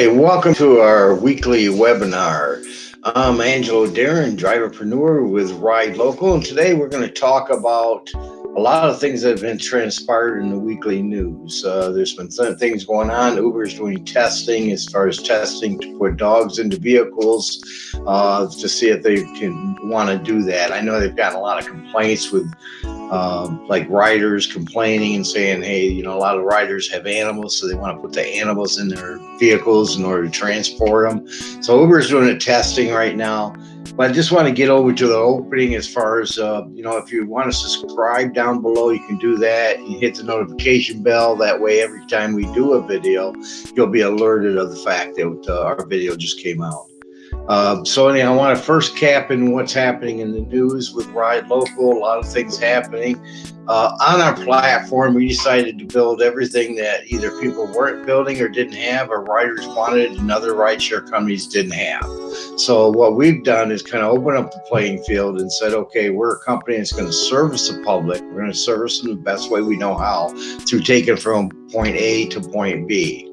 Hey, welcome to our weekly webinar. I'm Angelo Darren, driverpreneur with Ride Local, and today we're going to talk about a lot of things that have been transpired in the weekly news. Uh, there's been th things going on. Uber's doing testing as far as testing to put dogs into vehicles uh, to see if they can want to do that. I know they've gotten a lot of complaints with um, like riders complaining and saying, hey, you know, a lot of riders have animals, so they want to put the animals in their vehicles in order to transport them. So Uber is doing a testing right now. But I just want to get over to the opening as far as, uh, you know, if you want to subscribe down below, you can do that. You hit the notification bell. That way, every time we do a video, you'll be alerted of the fact that uh, our video just came out. Uh, so anyhow, I want to first cap in what's happening in the news with Ride Local. A lot of things happening. Uh, on our platform, we decided to build everything that either people weren't building or didn't have, or riders wanted and other rideshare companies didn't have. So what we've done is kind of open up the playing field and said, okay, we're a company that's going to service the public. We're going to service them the best way we know how through taking from point A to point B.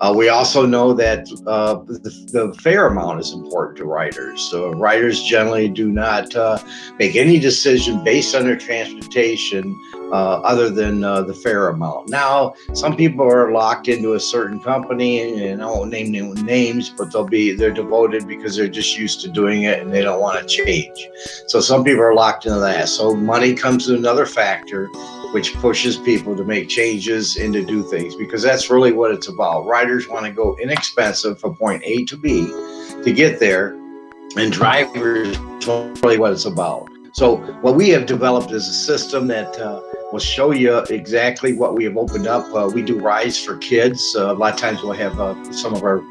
Uh, we also know that uh, the, the, fare amount is important to riders. So riders generally do not uh, make any decision based on their transportation uh, other than uh, the fare amount. Now, some people are locked into a certain company, and I won't name names, but they'll be they're devoted because they're just used to doing it and they don't want to change. So some people are locked into that. So money comes to another factor which pushes people to make changes and to do things because that's really what it's about. Riders want to go inexpensive from point A to B to get there, and drivers really what it's about. So what we have developed is a system that uh, will show you exactly what we have opened up. Uh, we do rides for kids. Uh, a lot of times we'll have uh, some of our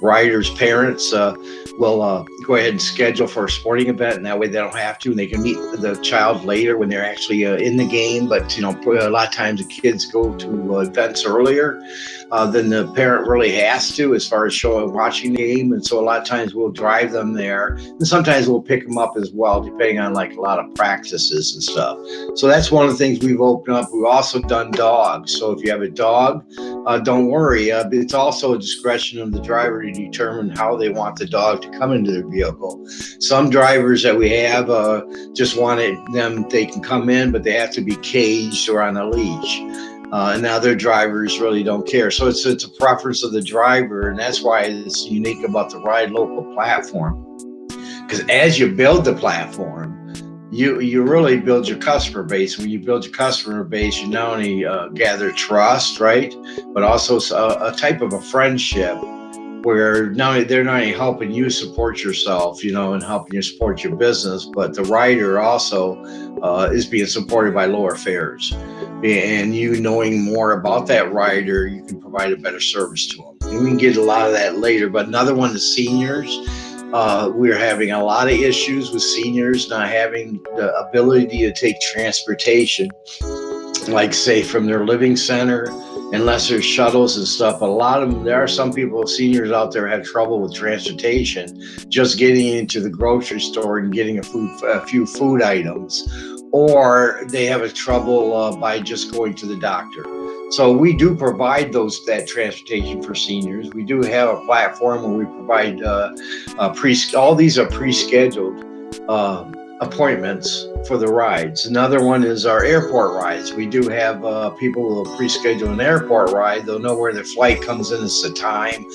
riders' parents uh, will uh, go ahead and schedule for a sporting event, and that way they don't have to, and they can meet the child later when they're actually uh, in the game. But you know, a lot of times the kids go to uh, events earlier uh, than the parent really has to, as far as showing watching the game. And so a lot of times we'll drive them there, and sometimes we'll pick them up as well, depending on like a lot of practices and stuff. So that's one of the things we've opened up. We've also done dogs. So if you have a dog, uh, don't worry. it's also a discretion of the driver to determine how they want the dog to come into their vehicle. Some drivers that we have uh, just wanted them, they can come in, but they have to be caged or on a leash. Uh, and now their drivers really don't care. So it's, it's a preference of the driver. And that's why it's unique about the Ride Local platform. Because as you build the platform, you you really build your customer base. When you build your customer base, you not only uh, gather trust, right, but also a, a type of a friendship where not they're not only helping you support yourself, you know, and helping you support your business, but the rider also uh, is being supported by lower fares. And you knowing more about that rider, you can provide a better service to them. And we can get a lot of that later. But another one is seniors. Uh, we're having a lot of issues with seniors not having the ability to take transportation, like say from their living center unless there's shuttles and stuff. a lot of them, there are some people, seniors out there have trouble with transportation, just getting into the grocery store and getting a food, a few food items, or they have a trouble uh, by just going to the doctor. So we do provide those that transportation for seniors. We do have a platform where we provide uh, pre. All these are pre-scheduled. Um, appointments for the rides. Another one is our airport rides. We do have uh, people who will pre-schedule an airport ride. They'll know where their flight comes in, it's the time.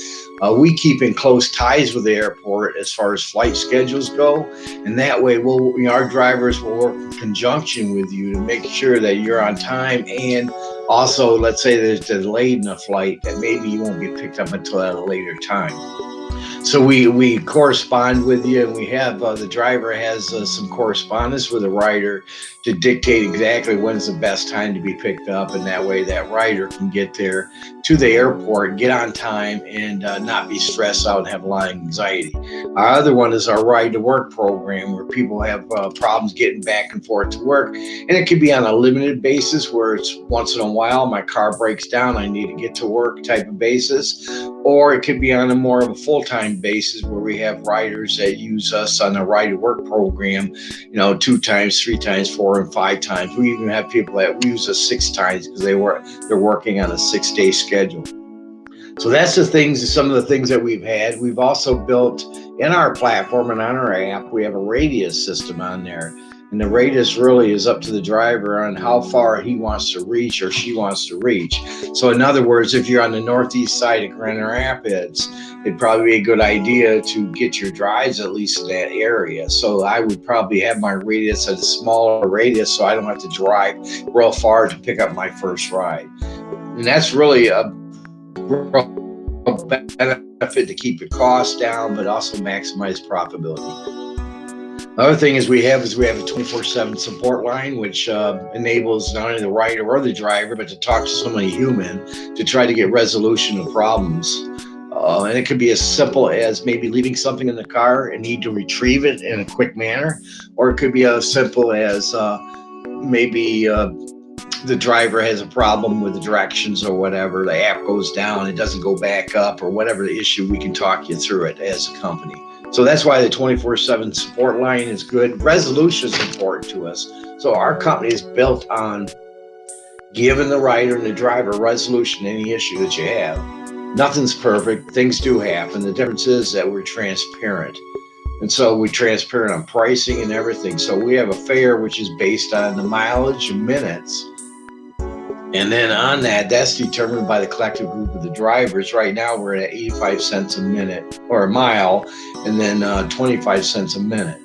Uh, we keep in close ties with the airport as far as flight schedules go. And that way, we'll, our drivers will work in conjunction with you to make sure that you're on time. And also, let's say there's delayed in a flight that maybe you won't be picked up until at a later time so we we correspond with you and we have uh, the driver has uh, some correspondence with the rider to dictate exactly when's the best time to be picked up and that way that rider can get there to the airport get on time and uh, not be stressed out and have a lot of anxiety. Our other one is our ride to work program where people have uh, problems getting back and forth to work and it could be on a limited basis where it's once in a while my car breaks down i need to get to work type of basis or it could be on a more of a full-time basis where we have riders that use us on a ride work program, you know, two times, three times, four and five times. We even have people that use us six times because they were they're working on a six day schedule. So that's the things, some of the things that we've had. We've also built in our platform and on our app, we have a radius system on there. And the radius really is up to the driver on how far he wants to reach or she wants to reach. So in other words, if you're on the northeast side of Grand Rapids, it'd probably be a good idea to get your drives at least in that area. So I would probably have my radius at a smaller radius so I don't have to drive real far to pick up my first ride. And that's really a benefit to keep your costs down, but also maximize profitability. Other thing is we have is we have a 24/7 support line, which uh, enables not only the rider or the driver, but to talk to somebody human to try to get resolution of problems. Uh, and it could be as simple as maybe leaving something in the car and need to retrieve it in a quick manner, or it could be as simple as uh, maybe uh, the driver has a problem with the directions or whatever, the app goes down, it doesn't go back up, or whatever the issue, we can talk you through it as a company. So that's why the 24 7 support line is good. Resolution is important to us. So our company is built on giving the rider and the driver resolution any issue that you have. Nothing's perfect. Things do happen. The difference is that we're transparent. And so we're transparent on pricing and everything. So we have a fare which is based on the mileage and minutes and then on that, that's determined by the collective group of the drivers. Right now, we're at 85 cents a minute or a mile, and then uh, 25 cents a minute.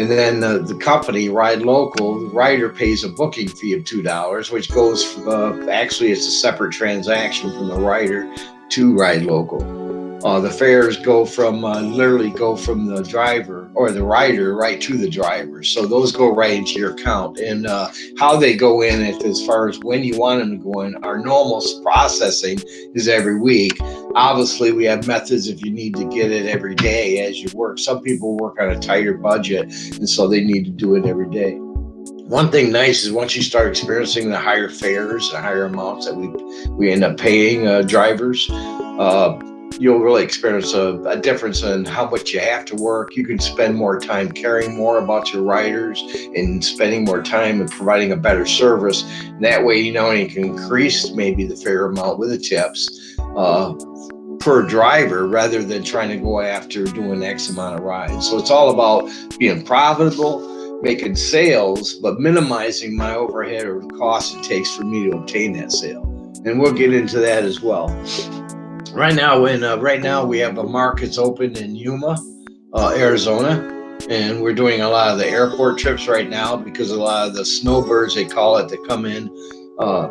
And then uh, the company, Ride Local, the rider pays a booking fee of $2, which goes, uh, actually, it's a separate transaction from the rider to Ride Local. Uh, the fares go from uh, literally go from the driver or the rider right to the driver. So those go right into your account. And uh, how they go in, if, as far as when you want them to go in, our normal processing is every week. Obviously, we have methods if you need to get it every day as you work. Some people work on a tighter budget, and so they need to do it every day. One thing nice is once you start experiencing the higher fares, the higher amounts that we we end up paying uh, drivers. Uh, you'll really experience a, a, difference in how much you have to work. You can spend more time caring more about your riders and spending more time and providing a better service. And that way, you know, you can increase maybe the fare amount with the tips uh, per driver rather than trying to go after doing X amount of rides. So it's all about being profitable, making sales, but minimizing my overhead or cost it takes for me to obtain that sale. And we'll get into that as well right now in uh, right now we have a markets open in Yuma, uh, Arizona, and we're doing a lot of the airport trips right now because a lot of the snowbirds they call it that come in. Uh,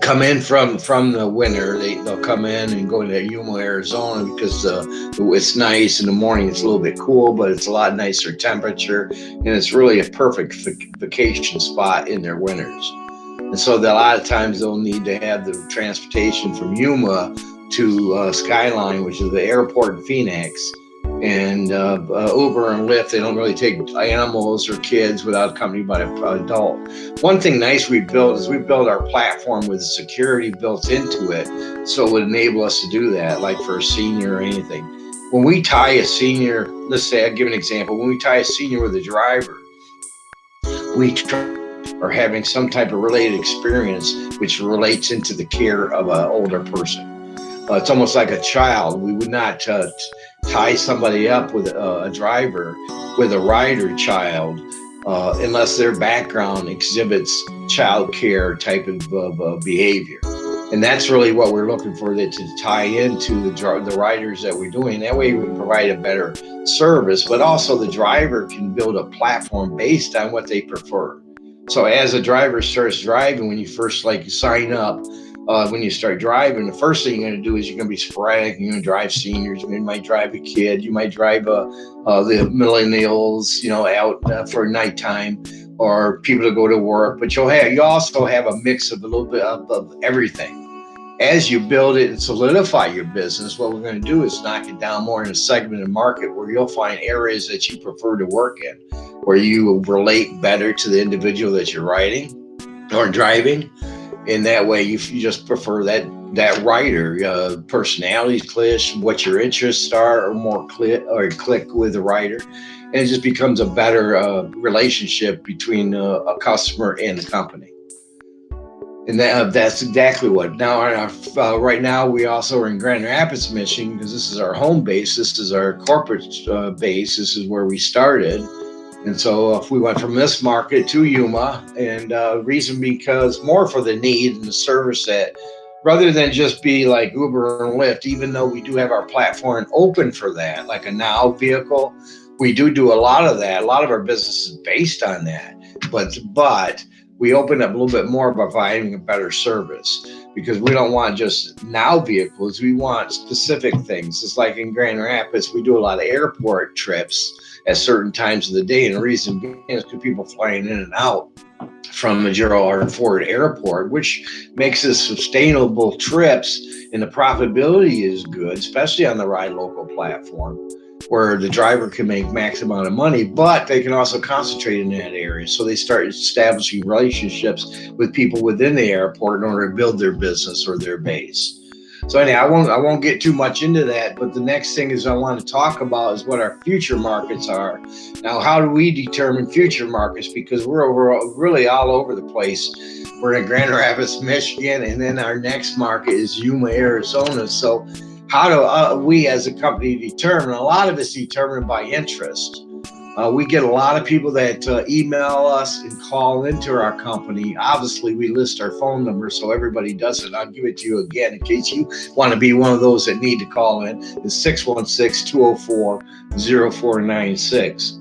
come in from from the winter they, they'll come in and go to yuma arizona because uh, it's nice in the morning it's a little bit cool but it's a lot nicer temperature and it's really a perfect vacation spot in their winters and so a lot of times they'll need to have the transportation from yuma to uh, Skyline, which is the airport in Phoenix. And uh, uh, Uber and Lyft, they don't really take animals or kids without accompanied by an adult. One thing nice we built is we built our platform with security built into it, so it would enable us to do that, like for a senior or anything. When we tie a senior, let's say I give an example. When we tie a senior with a driver, we are having some type of related experience which relates into the care of an older person. Uh, it's almost like a child. We would not uh, tie somebody up with a, a, driver with a rider child uh, unless their background exhibits child care type of, of behavior. And that's really what we're looking for that to tie into the the riders that we're doing. That way we provide a better service, but also the driver can build a platform based on what they prefer. So as a driver starts driving, when you first like sign up, uh, when you start driving, the first thing you're going to do is you're going to be sporadic. You're going to drive seniors. You might drive a kid. You might drive uh, uh, the millennials, you know, out uh, for nighttime or people to go to work. But you'll have you also have a mix of a little bit of, of everything. As you build it and solidify your business, what we're going to do is knock it down more in a segmented market where you'll find areas that you prefer to work in, where you relate better to the individual that you're riding or driving in that way you, you just prefer that that writer uh, personalities clash what your interests are or more click or click with the writer and it just becomes a better uh, relationship between uh, a customer and the company And that, uh, that's exactly what. Now, uh, right now, we also are in Grand Rapids, Michigan, because this is our home base. This is our corporate uh, base. This is where we started. And so if we went from this market to Yuma, and uh, reason because more for the need and the service that rather than just be like Uber and Lyft, even though we do have our platform open for that, like a now vehicle, we do do a lot of that. A lot of our business is based on that. But, but, we open up a little bit more by providing a better service because we don't want just now vehicles. We want specific things. It's like in Grand Rapids, we do a lot of airport trips at certain times of the day. And the reason being is because people flying in and out from the Gerald R. Ford Airport, which makes it sustainable trips and the profitability is good, especially on the Ride Local platform where the driver can make max amount of money, but they can also concentrate in that area. So they start establishing relationships with people within the airport in order to build their business or their base. So anyway, I won't I won't get too much into that, but the next thing is I want to talk about is what our future markets are. Now, how do we determine future markets? Because we're over really all over the place. We're in Grand Rapids, Michigan, and then our next market is Yuma, Arizona. So how do uh, we as a company determine? A lot of it's determined by interest. Uh, we get a lot of people that uh, email us and call into our company. Obviously, we list our phone number so everybody does it. I'll give it to you again in case you want to be one of those that need to call in. It's 616 204 0496.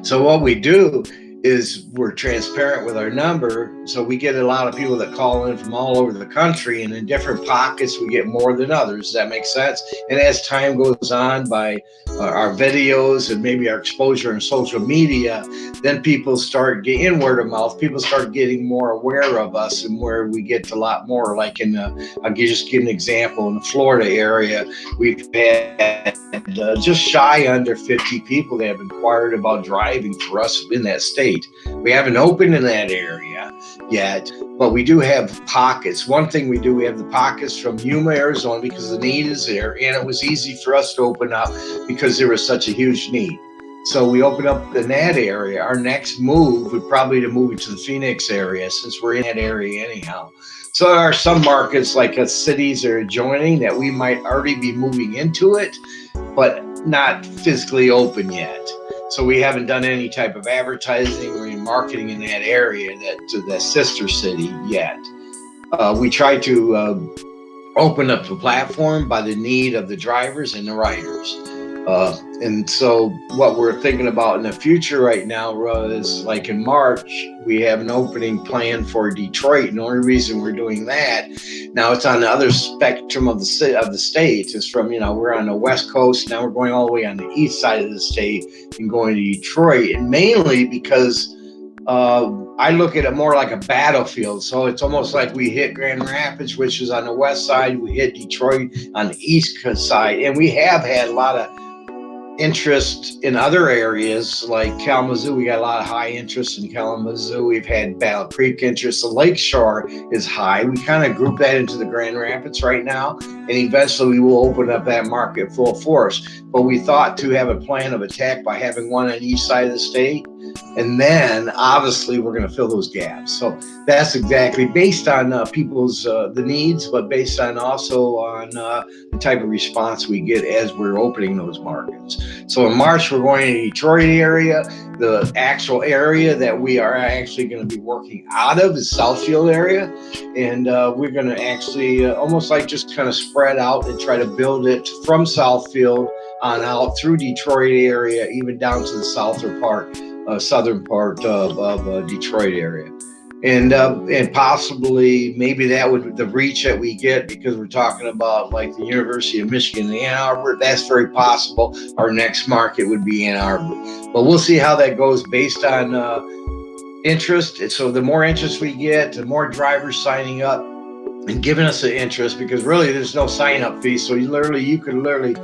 So, what we do is we're transparent with our number. So we get a lot of people that call in from all over the country and in different pockets, we get more than others. Does that make sense? And as time goes on by uh, our videos and maybe our exposure in social media, then people start getting word of mouth. People start getting more aware of us and where we get a lot more like in I'll just give an example in the Florida area, we've had uh, just shy under 50 people that have inquired about driving for us in that state state. We haven't opened in that area yet, but we do have pockets. One thing we do, we have the pockets from Yuma, Arizona, because the need is there, and it was easy for us to open up because there was such a huge need. So we opened up in that area. Our next move would probably to move to the Phoenix area since we're in that area anyhow. So there are some markets like uh, cities are adjoining that we might already be moving into it, but not physically open yet. So we haven't done any type of advertising or marketing in that area, that to the sister city yet. Uh, we try to uh, open up the platform by the need of the drivers and the riders. Uh, and so what we're thinking about in the future right now is like in March, we have an opening plan for Detroit. And the only reason we're doing that now it's on the other spectrum of the of the state. It's from, you know, we're on the West coast. Now we're going all the way on the east side of the state and going to Detroit. And mainly because uh, I look at it more like a battlefield. So it's almost like we hit Grand Rapids, which is on the west side. We hit Detroit on the east side. And we have had a lot of interest in other areas like Kalamazoo. We got a lot of high interest in Kalamazoo. We've had Battle Creek interest. The Lakeshore is high. We kind of group that into the Grand Rapids right now, and eventually we will open up that market full force. But we thought to have a plan of attack by having one on each side of the state and then obviously we're going to fill those gaps. So that's exactly based on uh, people's uh, the needs, but based on also on uh, the type of response we get as we're opening those markets. So in March we're going to the Detroit area. The actual area that we are actually going to be working out of is Southfield area, and uh, we're going to actually uh, almost like just kind of spread out and try to build it from Southfield on out through Detroit area, even down to the southern part uh, southern part of, of uh, Detroit area. And uh, and possibly maybe that would the reach that we get because we're talking about like the University of Michigan Ann Arbor. That's very possible. Our next market would be Ann Arbor, but we'll see how that goes based on uh, interest. So the more interest we get, the more drivers signing up and giving us the interest because really there's no sign up fee. So you literally you could literally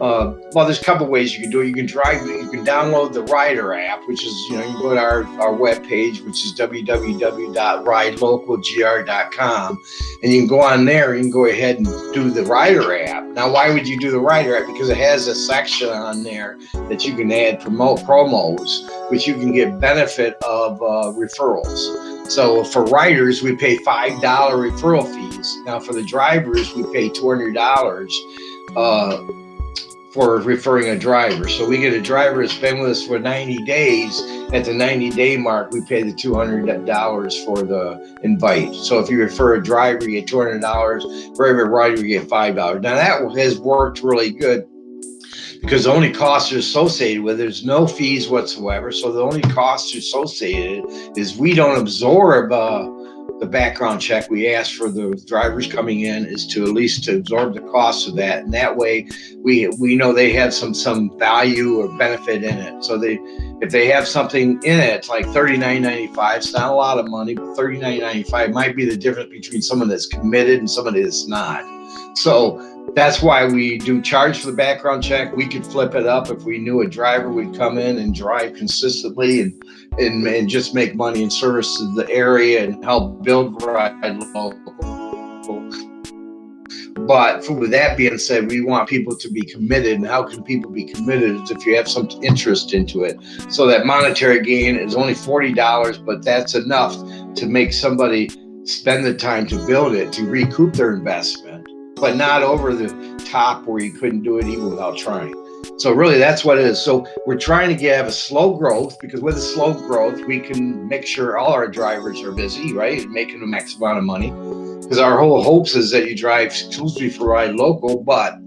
uh, well, there's a couple ways you can do it. You can drive, you can download the Rider app, which is, you know, you go to our, our webpage, which is www.ridelocalgr.com, and you can go on there and can go ahead and do the Rider app. Now, why would you do the Rider app? Because it has a section on there that you can add promote promos, which you can get benefit of uh, referrals. So for riders, we pay $5 referral fees. Now for the drivers, we pay $200 uh, for referring a driver. So we get a driver that's been with us for 90 days. At the 90 day mark, we pay the $200 for the invite. So if you refer a driver, you get $200. For every rider, you get $5. Now that has worked really good because the only costs are associated with it. There's no fees whatsoever. So the only costs associated is we don't absorb uh, the background check we ask for the drivers coming in is to at least to absorb the cost of that. And that way we we know they have some some value or benefit in it. So they if they have something in it it's like 39.95 it's not a lot of money but 39.95 might be the difference between someone that's committed and somebody that's not so that's why we do charge for the background check. We could flip it up if we knew a driver would come in and drive consistently and and, and just make money and service the area and help build ride local. But with that being said, we want people to be committed. And how can people be committed if you have some interest into it. So that monetary gain is only $40, but that's enough to make somebody spend the time to build it, to recoup their investment, but not over the top where you couldn't do it even without trying. So really that's what it is. So we're trying to get a slow growth because with a slow growth, we can make sure all our drivers are busy, right? Making the max amount of money. Because our whole hopes is that you drive exclusively for ride local, but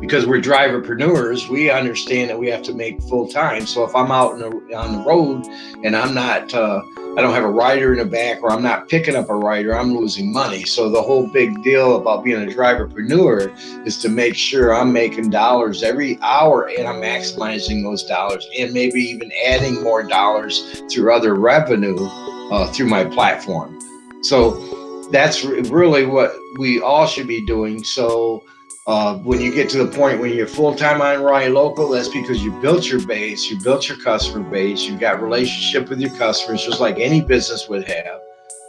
because we're driverpreneurs, we understand that we have to make full time. So if I'm out on the road and I'm not, uh, I don't have a rider in the back or I'm not picking up a rider, I'm losing money. So the whole big deal about being a driverpreneur is to make sure I'm making dollars every hour and I'm maximizing those dollars and maybe even adding more dollars through other revenue uh, through my platform. So that's really what we all should be doing. So uh, when you get to the point when you're full-time on Ride Local, that's because you built your base, you built your customer base, you've got relationship with your customers, just like any business would have.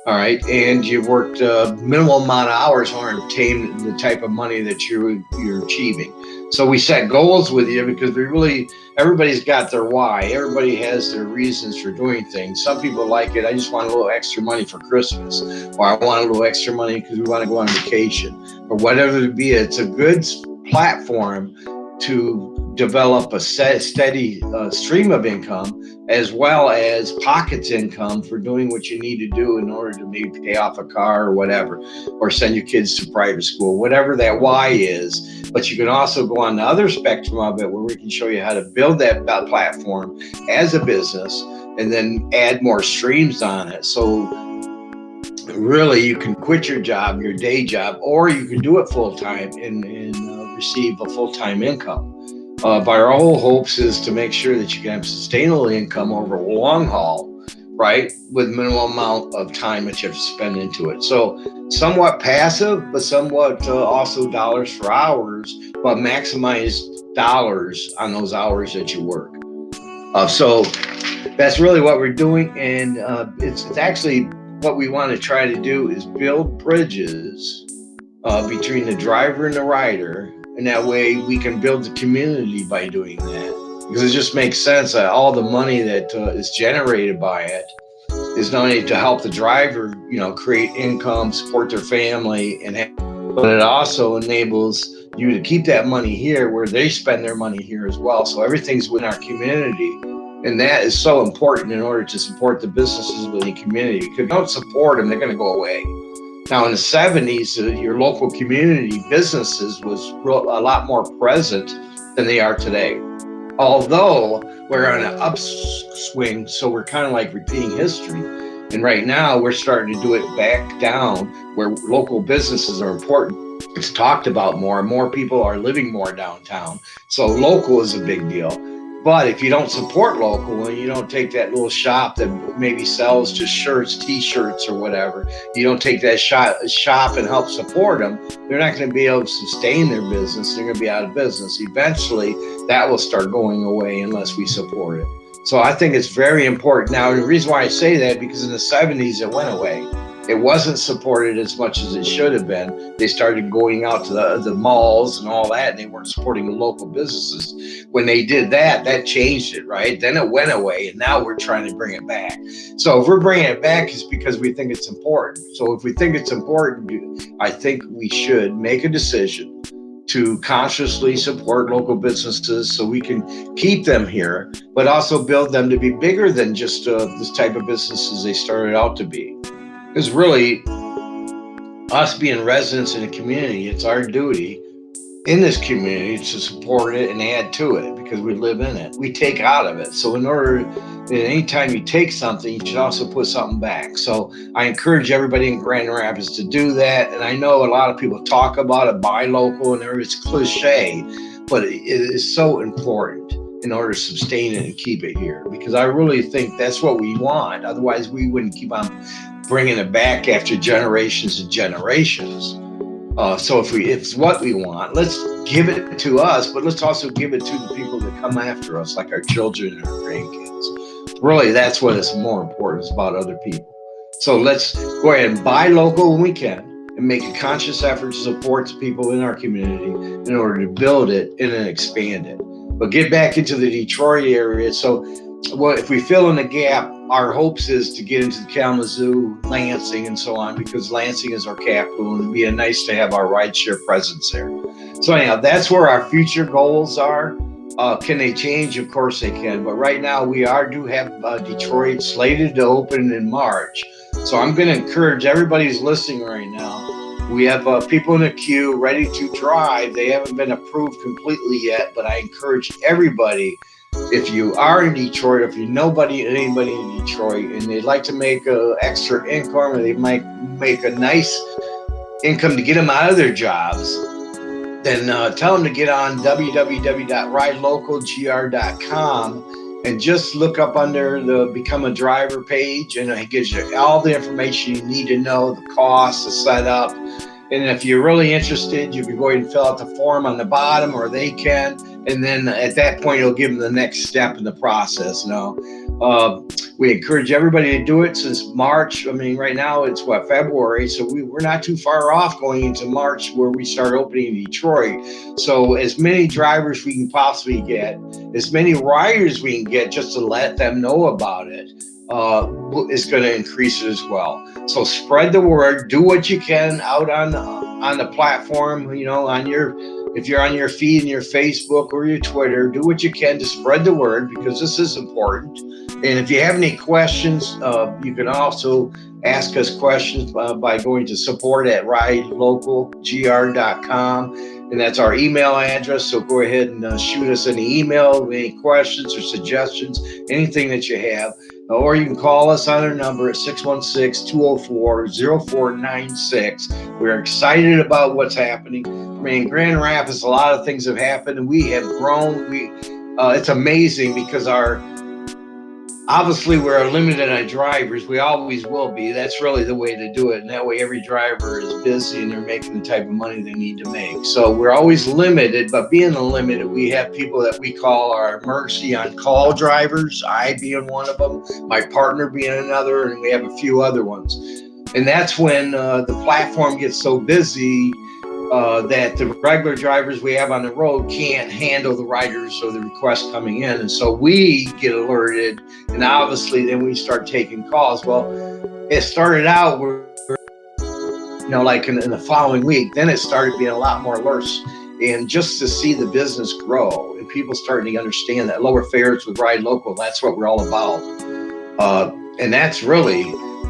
All right, and you've worked a uh, minimal amount of hours to obtain the type of money that you're you're achieving. So we set goals with you because we really, everybody's got their why. Everybody has their reasons for doing things. Some people like it. I just want a little extra money for Christmas, or I want a little extra money because we want to go on vacation, or whatever it be. It's a good platform to develop a set, steady uh, stream of income as well as pockets income for doing what you need to do in order to maybe pay off a car or whatever, or send your kids to private school, whatever that why is. But you can also go on the other spectrum of it where we can show you how to build that platform as a business and then add more streams on it. So really you can quit your job, your day job, or you can do it full time and, and uh, receive a full-time income. Uh, but our whole hopes is to make sure that you can have sustainable income over a long haul, right? With minimal amount of time that you have to spend into it. So somewhat passive, but somewhat uh, also dollars for hours, but maximize dollars on those hours that you work. Uh, so that's really what we're doing. And uh, it's, it's actually what we want to try to do is build bridges uh, between the driver and the rider and that way we can build the community by doing that. Because it just makes sense that all the money that uh, is generated by it is not only to help the driver, you know, create income, support their family, and but it also enables you to keep that money here where they spend their money here as well. So everything's within our community. And that is so important in order to support the businesses within the community. If you don't support them, they're going to go away. Now, in the 70s, uh, your local community businesses was a lot more present than they are today. Although we're on an upswing, so we're kind of like repeating history. And right now, we're starting to do it back down where local businesses are important. It's talked about more. and More people are living more downtown. So local is a big deal. But if you don't support local and you don't take that little shop that maybe sells just shirts, t-shirts or whatever, you don't take that shop, shop and help support them, they're not going to be able to sustain their business. They're going to be out of business. Eventually, that will start going away unless we support it. So I think it's very important. Now, the reason why I say that, because in the 70s, it went away. It wasn't supported as much as it should have been. They started going out to the, the malls and all that, and they weren't supporting the local businesses. When they did that, that changed it, right? Then it went away, and now we're trying to bring it back. So if we're bringing it back, it's because we think it's important. So if we think it's important, I think we should make a decision to consciously support local businesses so we can keep them here, but also build them to be bigger than just uh, this type of businesses they started out to be. Because really, us being residents in a community, it's our duty in this community to support it and add to it because we live in it. We take out of it. So in order, anytime you take something, you should also put something back. So I encourage everybody in Grand Rapids to do that. And I know a lot of people talk about it, buy local, and it's cliche, but it is so important in order to sustain it and keep it here because I really think that's what we want. Otherwise, we wouldn't keep on bringing it back after generations and generations. Uh, so if we if it's what we want, let's give it to us, but let's also give it to the people that come after us, like our children and our grandkids. Really, that's what is more important. It's about other people. So let's go ahead and buy local when we can and make a conscious effort to support the people in our community in order to build it and then expand it. But get back into the Detroit area. So well, if we fill in the gap, our hopes is to get into the Kalamazoo, Lansing, and so on, because Lansing is our capital, and it'd be nice to have our rideshare presence there. So anyhow, that's where our future goals are. Uh, can they change? Of course they can. But right now, we are do have uh, Detroit slated to open in March. So I'm going to encourage everybody who's listening right now. We have uh, people in the queue ready to drive. They haven't been approved completely yet, but I encourage everybody if you are in Detroit, if you nobody anybody in Detroit, and they'd like to make a extra income, or they might make a nice income to get them out of their jobs, then uh, tell them to get on www.ridelocalgr.com and just look up under the Become a Driver page, and it gives you all the information you need to know, the cost, the setup. And if you're really interested, you can go ahead and fill out the form on the bottom, or they can and then at that point you'll give them the next step in the process know uh, we encourage everybody to do it since march i mean right now it's what february so we, we're not too far off going into march where we start opening in detroit so as many drivers we can possibly get as many riders we can get just to let them know about it uh, is going to increase it as well. So spread the word. Do what you can out on on the platform. You know, on your if you're on your feed and your Facebook or your Twitter, do what you can to spread the word because this is important. And if you have any questions, uh, you can also ask us questions uh, by going to support at ridelocalgr.com. And that's our email address. So go ahead and uh, shoot us an email with any questions or suggestions, anything that you have. Or you can call us on our number at 616 204 0496. We're excited about what's happening. I mean, Grand Rapids, a lot of things have happened, and we have grown. We, uh, it's amazing because our obviously we're limited on drivers. We always will be. That's really the way to do it, and that way every driver is busy and they're making the type of money they need to make. So we're always limited, but being limited, we have people that we call our emergency on call drivers. I being one of them, my partner being another, and we have a few other ones. And that's when uh, the platform gets so busy uh, that the regular drivers we have on the road can't handle the riders or the requests coming in. And so we get alerted, and obviously then we start taking calls. Well, it started out you know, like in, in the following week, then it started being a lot more alerts. And just to see the business grow and people starting to understand that lower fares with Ride Local, that's what we're all about. Uh, and that's really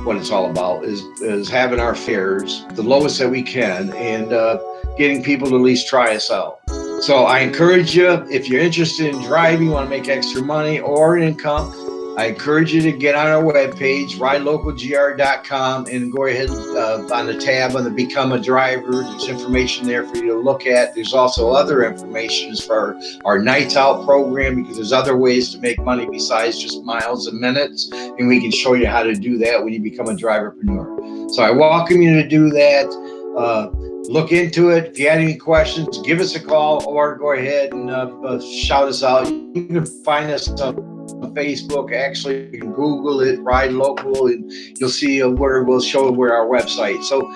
what it's all about is is having our fares the lowest that we can and uh, getting people to at least try us out. So I encourage you if you're interested in driving, you want to make extra money or income, I encourage you to get on our webpage, ridelocalgr.com, and go ahead uh, on the tab on the Become a Driver. There's information there for you to look at. There's also other information for our Nights Out program because there's other ways to make money besides just miles and minutes, and we can show you how to do that when you become a driverpreneur. So I welcome you to do that. Uh, look into it. If you had any questions, give us a call or go ahead and uh, uh, shout us out. You can find us on on Facebook. Actually, Google it, Ride Local, and you'll see uh, where we'll show where our website. So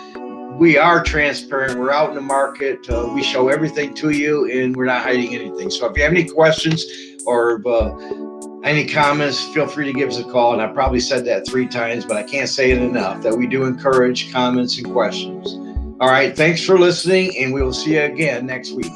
we are transparent. We're out in the market. Uh, we show everything to you, and we're not hiding anything. So if you have any questions or uh, any comments, feel free to give us a call. And I probably said that three times, but I can't say it enough that we do encourage comments and questions. All right. Thanks for listening, and we will see you again next week.